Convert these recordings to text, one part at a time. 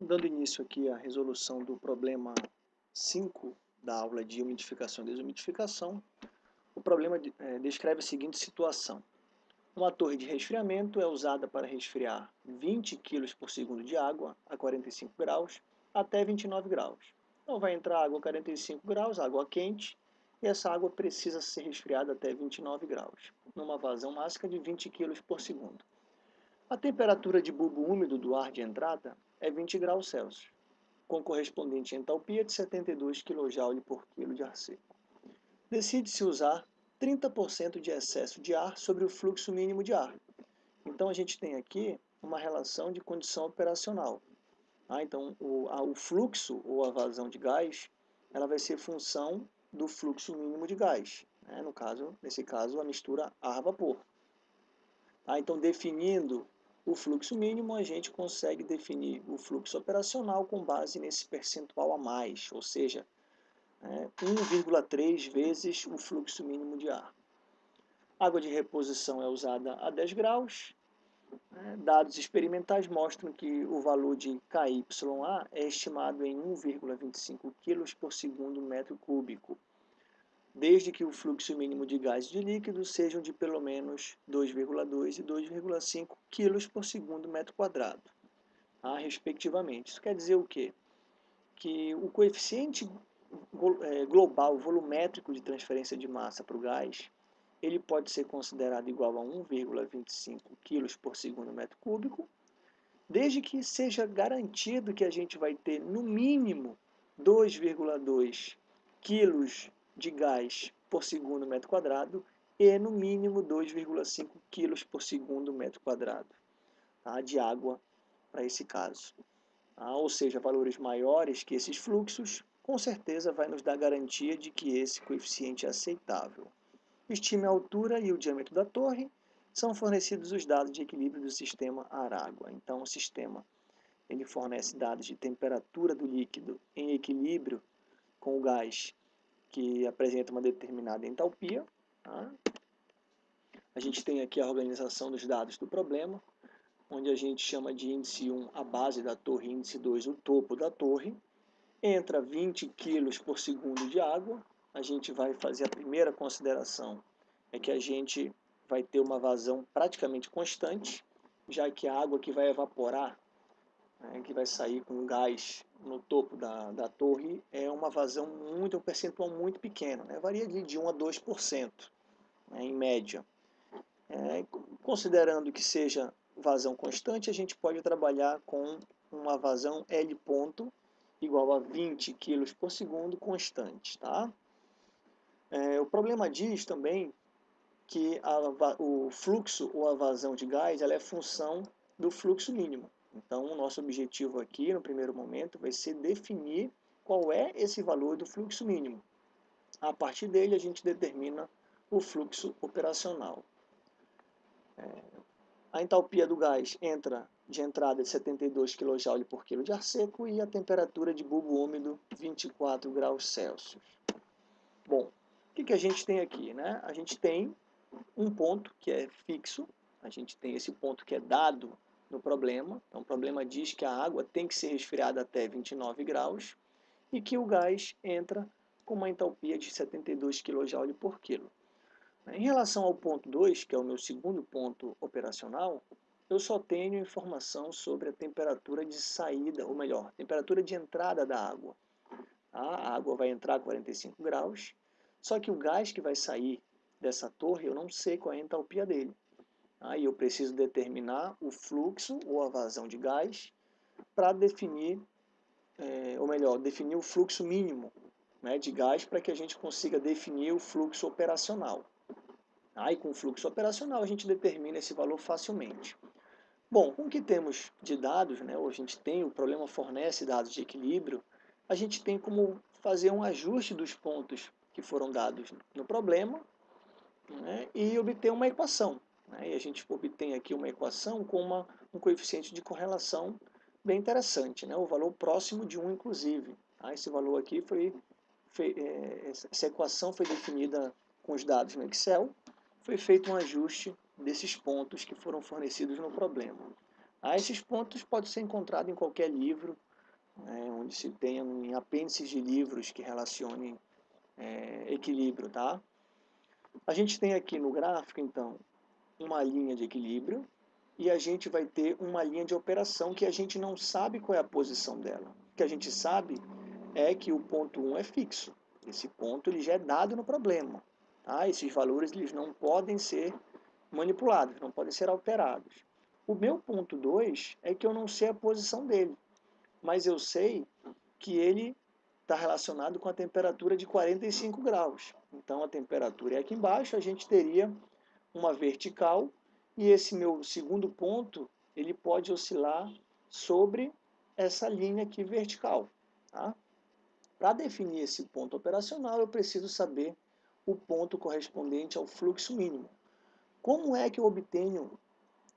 Dando início aqui à resolução do problema 5 da aula de umidificação e desumidificação, o problema é, descreve a seguinte situação. Uma torre de resfriamento é usada para resfriar 20 kg por segundo de água a 45 graus até 29 graus. Então vai entrar água a 45 graus, água quente, e essa água precisa ser resfriada até 29 graus, numa vazão máxima de 20 kg por segundo. A temperatura de bulbo úmido do ar de entrada é 20 graus Celsius, com correspondente entalpia de 72 kJ por quilo de ar seco. Decide-se usar 30% de excesso de ar sobre o fluxo mínimo de ar. Então a gente tem aqui uma relação de condição operacional. Ah, então o, a, o fluxo ou a vazão de gás ela vai ser função do fluxo mínimo de gás. Né? No caso, nesse caso, a mistura ar-vapor. Ah, então, definindo o fluxo mínimo, a gente consegue definir o fluxo operacional com base nesse percentual a mais, ou seja, é, 1,3 vezes o fluxo mínimo de ar. Água de reposição é usada a 10 graus. É, dados experimentais mostram que o valor de KYA é estimado em 1,25 kg por segundo metro cúbico desde que o fluxo mínimo de gás e de líquido sejam de pelo menos 2,2 e 2,5 kg por segundo metro quadrado, ah, respectivamente. Isso quer dizer o quê? Que o coeficiente é, global volumétrico de transferência de massa para o gás, ele pode ser considerado igual a 1,25 kg por segundo metro cúbico, desde que seja garantido que a gente vai ter no mínimo 2,2 quilos de gás por segundo metro quadrado e no mínimo 2,5 kg por segundo metro quadrado tá, de água para esse caso. Tá? Ou seja, valores maiores que esses fluxos, com certeza vai nos dar garantia de que esse coeficiente é aceitável. Estime a altura e o diâmetro da torre, são fornecidos os dados de equilíbrio do sistema ar-água. Então, o sistema ele fornece dados de temperatura do líquido em equilíbrio com o gás que apresenta uma determinada entalpia. Tá? A gente tem aqui a organização dos dados do problema, onde a gente chama de índice 1 a base da torre, índice 2 o topo da torre. Entra 20 kg por segundo de água. A gente vai fazer a primeira consideração, é que a gente vai ter uma vazão praticamente constante, já que a água que vai evaporar né, que vai sair com gás no topo da, da torre, é uma vazão muito, um percentual muito pequeno, né, varia de, de 1 a 2%, né, em média. É, considerando que seja vazão constante, a gente pode trabalhar com uma vazão L ponto igual a 20 kg por segundo constante. Tá? É, o problema diz também que a, o fluxo ou a vazão de gás ela é função do fluxo mínimo. Então, o nosso objetivo aqui, no primeiro momento, vai ser definir qual é esse valor do fluxo mínimo. A partir dele, a gente determina o fluxo operacional. É, a entalpia do gás entra de entrada de 72 kJ por quilo de ar seco e a temperatura de bulbo úmido 24 graus Celsius. Bom, o que, que a gente tem aqui? Né? A gente tem um ponto que é fixo, a gente tem esse ponto que é dado no problema. Então, o problema diz que a água tem que ser resfriada até 29 graus e que o gás entra com uma entalpia de 72 kJ por quilo. Em relação ao ponto 2, que é o meu segundo ponto operacional, eu só tenho informação sobre a temperatura de saída, ou melhor, temperatura de entrada da água. A água vai entrar a 45 graus, só que o gás que vai sair dessa torre, eu não sei qual é a entalpia dele. Aí eu preciso determinar o fluxo ou a vazão de gás para definir, é, ou melhor, definir o fluxo mínimo né, de gás para que a gente consiga definir o fluxo operacional. Aí com o fluxo operacional a gente determina esse valor facilmente. Bom, com o que temos de dados, né, ou a gente tem, o problema fornece dados de equilíbrio, a gente tem como fazer um ajuste dos pontos que foram dados no problema né, e obter uma equação. E a gente obtém aqui uma equação com uma, um coeficiente de correlação bem interessante, né? o valor próximo de 1, inclusive. Tá? Esse valor aqui foi, foi é, essa equação foi definida com os dados no Excel, foi feito um ajuste desses pontos que foram fornecidos no problema. Ah, esses pontos podem ser encontrados em qualquer livro, né, onde se tenha em apêndices de livros que relacionem é, equilíbrio, tá? A gente tem aqui no gráfico, então, uma linha de equilíbrio e a gente vai ter uma linha de operação que a gente não sabe qual é a posição dela. O que a gente sabe é que o ponto 1 é fixo. Esse ponto ele já é dado no problema. Tá? Esses valores eles não podem ser manipulados, não podem ser alterados. O meu ponto 2 é que eu não sei a posição dele, mas eu sei que ele está relacionado com a temperatura de 45 graus. Então a temperatura é aqui embaixo, a gente teria uma vertical e esse meu segundo ponto ele pode oscilar sobre essa linha aqui vertical. Tá? Para definir esse ponto operacional, eu preciso saber o ponto correspondente ao fluxo mínimo. Como é que eu obtenho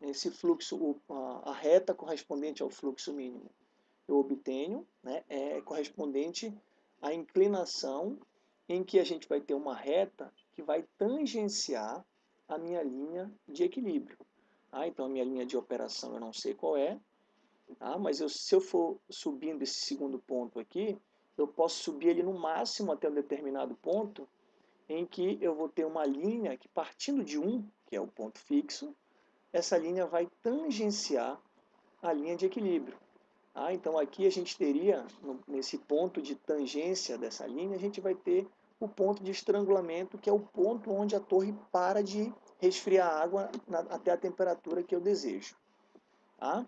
esse fluxo, a reta correspondente ao fluxo mínimo? Eu obtenho, né, é correspondente à inclinação em que a gente vai ter uma reta que vai tangenciar a minha linha de equilíbrio. Ah, então a minha linha de operação eu não sei qual é, tá? mas eu, se eu for subindo esse segundo ponto aqui, eu posso subir ele no máximo até um determinado ponto, em que eu vou ter uma linha que partindo de 1, que é o ponto fixo, essa linha vai tangenciar a linha de equilíbrio. Ah, então aqui a gente teria, nesse ponto de tangência dessa linha, a gente vai ter o ponto de estrangulamento, que é o ponto onde a torre para de resfriar a água na, até a temperatura que eu desejo. Tá?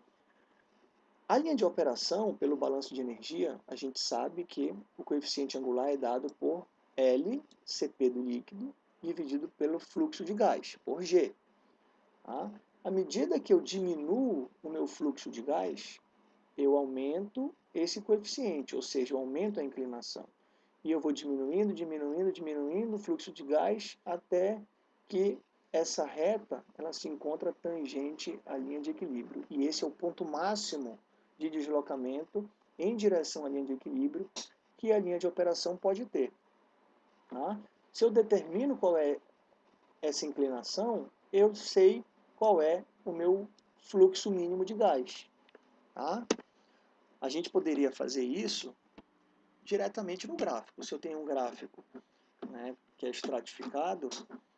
A linha de operação, pelo balanço de energia, a gente sabe que o coeficiente angular é dado por L, Cp do líquido, dividido pelo fluxo de gás, por G. Tá? À medida que eu diminuo o meu fluxo de gás, eu aumento esse coeficiente, ou seja, eu aumento a inclinação. E eu vou diminuindo, diminuindo, diminuindo o fluxo de gás até que essa reta ela se encontra tangente à linha de equilíbrio. E esse é o ponto máximo de deslocamento em direção à linha de equilíbrio que a linha de operação pode ter. Tá? Se eu determino qual é essa inclinação, eu sei qual é o meu fluxo mínimo de gás. Tá? A gente poderia fazer isso diretamente no gráfico. Se eu tenho um gráfico né, que é estratificado,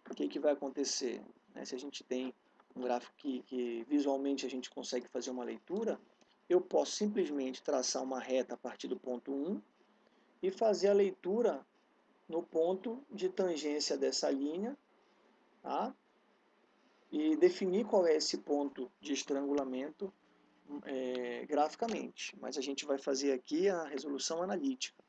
o que, que vai acontecer? Né, se a gente tem um gráfico que, que visualmente a gente consegue fazer uma leitura, eu posso simplesmente traçar uma reta a partir do ponto 1 e fazer a leitura no ponto de tangência dessa linha, tá? e definir qual é esse ponto de estrangulamento é, graficamente, mas a gente vai fazer aqui a resolução analítica.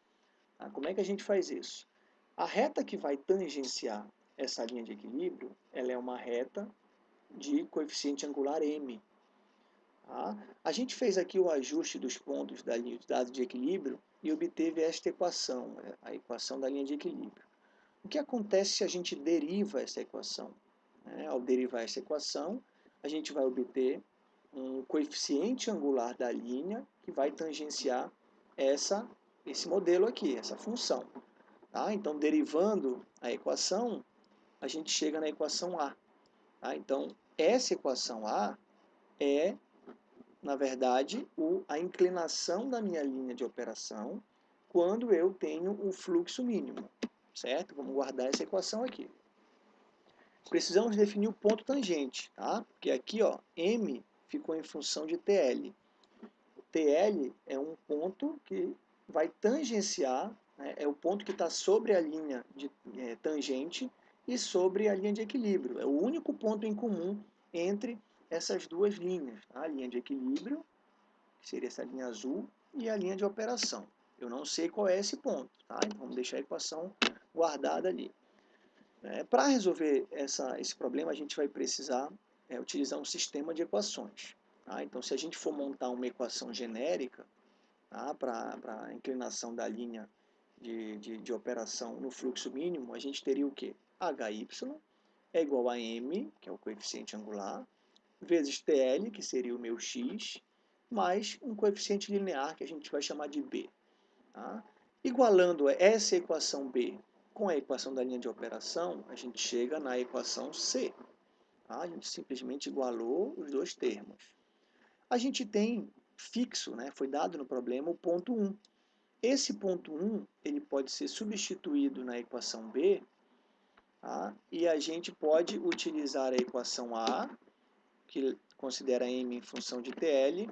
Tá? Como é que a gente faz isso? A reta que vai tangenciar essa linha de equilíbrio, ela é uma reta de coeficiente angular m. Tá? A gente fez aqui o ajuste dos pontos da linha de dados de equilíbrio e obteve esta equação, a equação da linha de equilíbrio. O que acontece se a gente deriva essa equação? É, ao derivar essa equação, a gente vai obter um coeficiente angular da linha que vai tangenciar essa, esse modelo aqui, essa função. Tá? Então, derivando a equação, a gente chega na equação A. Tá? Então, essa equação A é, na verdade, o, a inclinação da minha linha de operação quando eu tenho o fluxo mínimo. Certo? Vamos guardar essa equação aqui. Precisamos definir o ponto tangente, tá? Porque aqui, ó, M ficou em função de TL. TL é um ponto que vai tangenciar, né, é o ponto que está sobre a linha de é, tangente e sobre a linha de equilíbrio. É o único ponto em comum entre essas duas linhas. Tá? A linha de equilíbrio, que seria essa linha azul, e a linha de operação. Eu não sei qual é esse ponto, tá? então vamos deixar a equação guardada ali. É, Para resolver essa, esse problema, a gente vai precisar é, utilizar um sistema de equações. Tá? Então, se a gente for montar uma equação genérica tá? para a inclinação da linha de, de, de, operação no fluxo mínimo, a gente teria o quê? HY é igual a M, que é o coeficiente angular, vezes TL, que seria o meu X, mais um coeficiente linear, que a gente vai chamar de B. Tá? Igualando essa equação B com a equação da linha de operação, a gente chega na equação C. Tá? A gente simplesmente igualou os dois termos. a gente tem fixo, né, foi dado no problema, o ponto 1. Esse ponto 1 ele pode ser substituído na equação B tá? e a gente pode utilizar a equação A, que considera m em função de TL,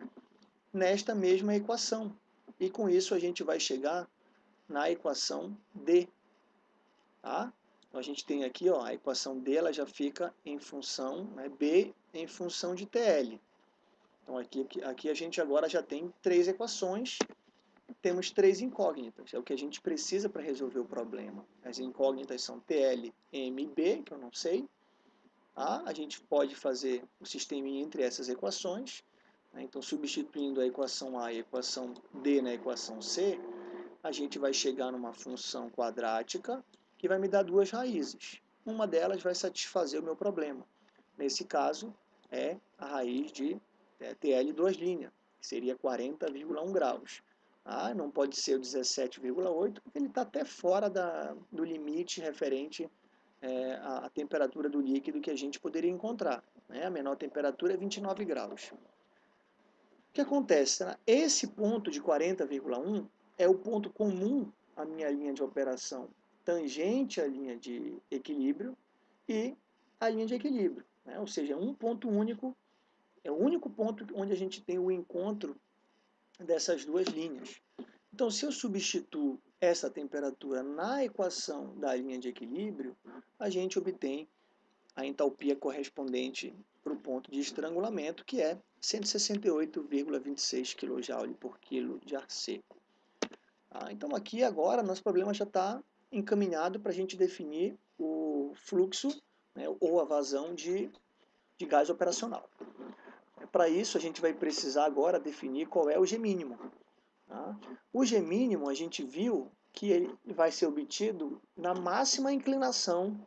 nesta mesma equação. E com isso a gente vai chegar na equação D. Tá? Então a gente tem aqui ó, a equação D ela já fica em função, né, B em função de TL. Então aqui, aqui a gente agora já tem três equações, temos três incógnitas, é o que a gente precisa para resolver o problema. As incógnitas são TL, M e B, que eu não sei. Tá? A gente pode fazer o sistema entre essas equações, né? então substituindo a equação A e a equação D na equação C, a gente vai chegar numa função quadrática que vai me dar duas raízes. Uma delas vai satisfazer o meu problema. Nesse caso, é a raiz de é, TL duas linhas, que seria 40,1 graus. Ah, não pode ser o 17,8, porque ele está até fora da, do limite referente é, à, à, temperatura do líquido que a gente poderia encontrar. Né? A menor temperatura é 29 graus. O que acontece? Esse ponto de 40,1 é o ponto comum à minha linha de operação tangente à linha de equilíbrio e a linha de equilíbrio. Né? Ou seja, um ponto único, é o único ponto onde a gente tem o encontro dessas duas linhas. Então, se eu substituo essa temperatura na equação da linha de equilíbrio, a gente obtém a entalpia correspondente para o ponto de estrangulamento, que é 168,26 kJ por quilo de ar seco. Ah, então aqui agora nosso problema já está encaminhado para a gente definir o fluxo né, ou a vazão de, de gás operacional. Para isso, a gente vai precisar agora definir qual é o G mínimo. Tá? O G mínimo, a gente viu que ele vai ser obtido na máxima inclinação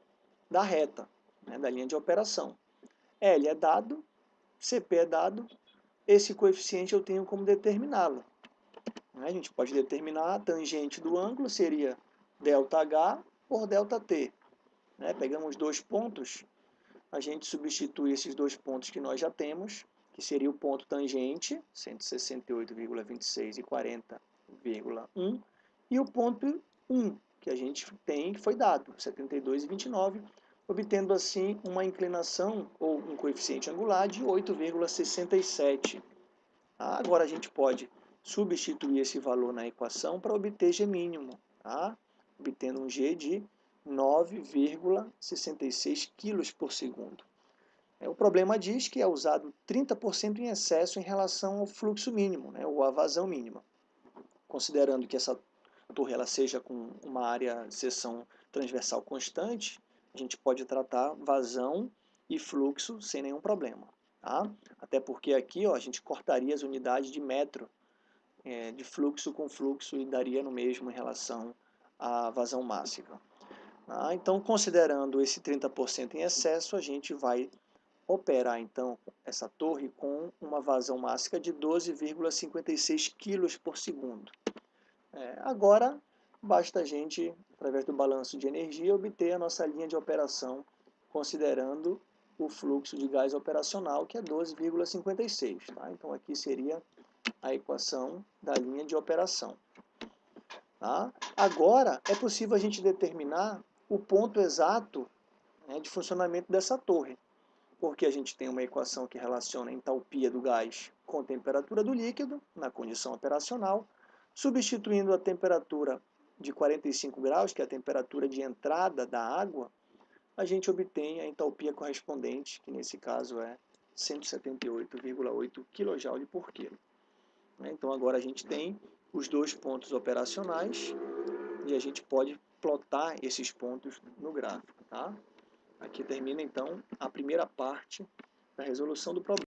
da reta, né, da linha de operação. L é dado, CP é dado, esse coeficiente eu tenho como determiná-lo. A gente pode determinar a tangente do ângulo, seria ΔH por ΔT. Né? Pegamos dois pontos, a gente substitui esses dois pontos que nós já temos, que seria o ponto tangente, 168,26 e 40,1, e o ponto 1, que a gente tem, que foi dado, 72,29, obtendo assim uma inclinação, ou um coeficiente angular, de 8,67. Agora a gente pode substituir esse valor na equação para obter G mínimo. Tá? Obtendo um G de 9,66 kg por segundo. É, o problema diz que é usado 30% em excesso em relação ao fluxo mínimo, né, ou à vazão mínima. Considerando que essa torre ela seja com uma área de seção transversal constante, a gente pode tratar vazão e fluxo sem nenhum problema. Tá? Até porque aqui ó, a gente cortaria as unidades de metro é, de fluxo com fluxo e daria no mesmo em relação a vazão máxima. Ah, então, considerando esse 30% em excesso, a gente vai operar então essa torre com uma vazão máxima de 12,56 kg por segundo. É, agora, basta a gente, através do balanço de energia, obter a nossa linha de operação, considerando o fluxo de gás operacional, que é 12,56. Tá? Então, aqui seria a equação da linha de operação. Tá? Agora, é possível a gente determinar o ponto exato né, de funcionamento dessa torre, porque a gente tem uma equação que relaciona a entalpia do gás com a temperatura do líquido, na condição operacional, substituindo a temperatura de 45 graus, que é a temperatura de entrada da água, a gente obtém a entalpia correspondente, que nesse caso é 178,8 kJ por quilo. Então agora a gente tem os dois pontos operacionais e a gente pode plotar esses pontos no gráfico. Tá? Aqui termina então a primeira parte da resolução do problema.